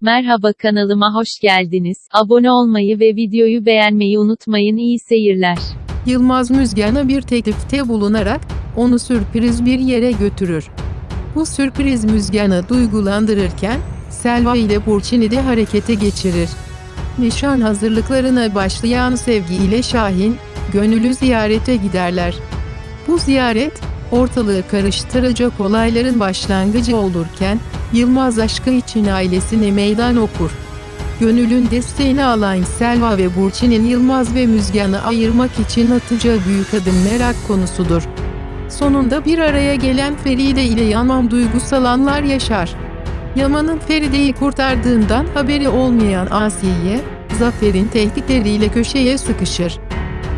Merhaba kanalıma hoş geldiniz. Abone olmayı ve videoyu beğenmeyi unutmayın. İyi seyirler. Yılmaz Müzgan'a bir teklifte bulunarak, onu sürpriz bir yere götürür. Bu sürpriz Müzgan'ı duygulandırırken, Selva ile Burçin'i de harekete geçirir. Nişan hazırlıklarına başlayan Sevgi ile Şahin, Gönül'ü ziyarete giderler. Bu ziyaret, ortalığı karıştıracak olayların başlangıcı olurken, Yılmaz aşkı için ailesine meydan okur. Gönül'ün desteğini alan Selva ve Burçin'in Yılmaz ve Müzgan'ı ayırmak için atacağı büyük adım merak konusudur. Sonunda bir araya gelen Feride ile Yaman duygusal anlar yaşar. Yaman'ın Feride'yi kurtardığından haberi olmayan Asiye, Zafer'in tehditleriyle köşeye sıkışır.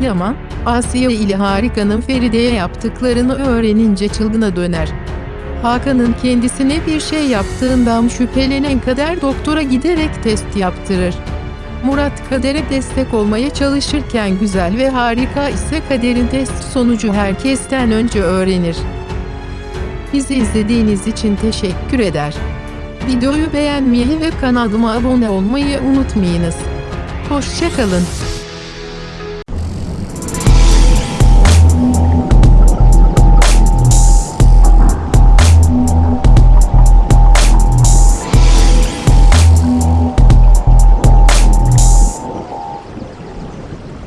Yaman, Asiye ile Harika'nın Feride'ye yaptıklarını öğrenince çılgına döner. Hakan'ın kendisine bir şey yaptığından şüphelenen Kader doktora giderek test yaptırır. Murat Kader'e destek olmaya çalışırken Güzel ve Harika ise Kader'in test sonucu herkesten önce öğrenir. Bizi izlediğiniz için teşekkür eder. Videoyu beğenmeyi ve kanalıma abone olmayı unutmayınız. Hoşçakalın.